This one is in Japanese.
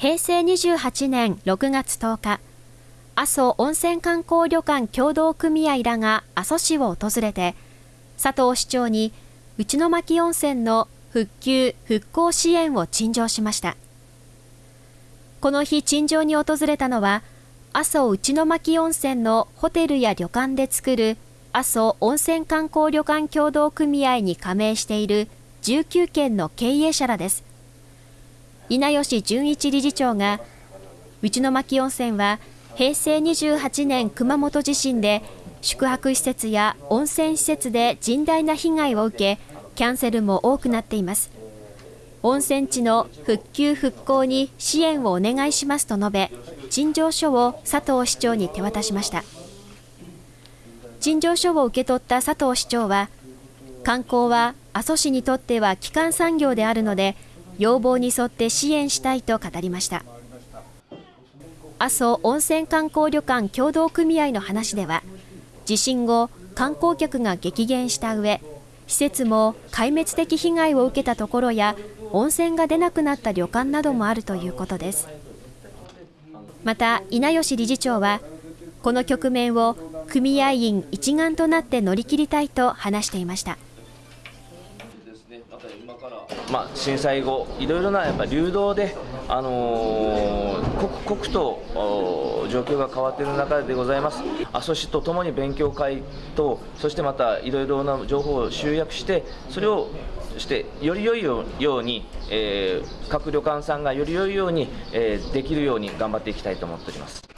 平成28年6月10日、阿蘇温泉観光旅館協同組合らが阿蘇市を訪れて、佐藤市長に内巻温泉の復旧・復興支援を陳情しました。この日陳情に訪れたのは、阿蘇内巻温泉のホテルや旅館で作る阿蘇温泉観光旅館協同組合に加盟している19件の経営者らです。稲吉純一理事長が、内巻温泉は平成28年熊本地震で宿泊施設や温泉施設で甚大な被害を受け、キャンセルも多くなっています。温泉地の復旧復興に支援をお願いしますと述べ、陳情書を佐藤市長に手渡しました。陳情書を受け取った佐藤市長は、観光は阿蘇市にとっては基幹産業であるので、要望に沿って支援したいと語りました。阿蘇温泉観光旅館協同組合の話では、地震後、観光客が激減した上、施設も壊滅的被害を受けたところや、温泉が出なくなった旅館などもあるということです。また、稲吉理事長は、この局面を組合員一丸となって乗り切りたいと話していました。まあ、震災後、いろいろなやっぱ流動で、あのー、刻々と状況が変わっている中でございます。阿蘇市とともに勉強会と、そしてまたいろいろな情報を集約して、それをしてより良いように、えー、各旅館さんがより良いように、えー、できるように頑張っていきたいと思っております。